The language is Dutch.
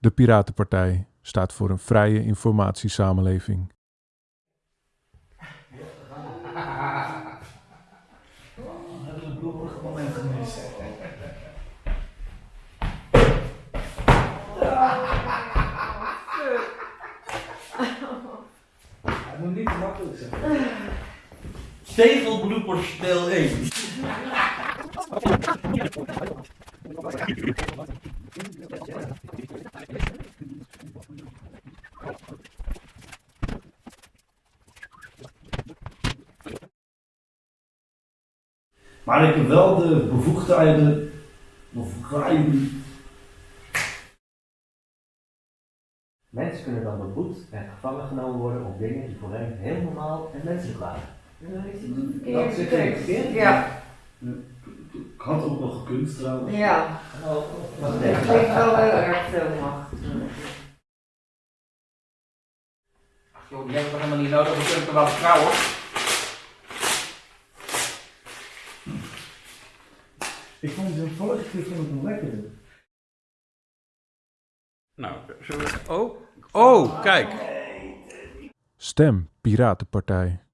De Piratenpartij staat voor een vrije informatiesamenleving. Het moet niet te makkelijk zijn. Stegelbloepers deel 1. Maar ik heb wel de bevoegdheden. Bevoegdheden. Mensen kunnen dan beboet en gevangen genomen worden op dingen die voor hen heel normaal en menselijk waren. Dat zit ik verkeerd. Ja, Ik had ook nog gekund trouwens. ja. Wat Dat denk klinkt wel heel erg veel macht. Joh, die hebben we helemaal niet nodig, we kunnen er wel vertrouwen. Ik vond de vorige keer vond ik nog lekkerder. Nou, zullen we... Oh, oh, kijk. Stem Piratenpartij.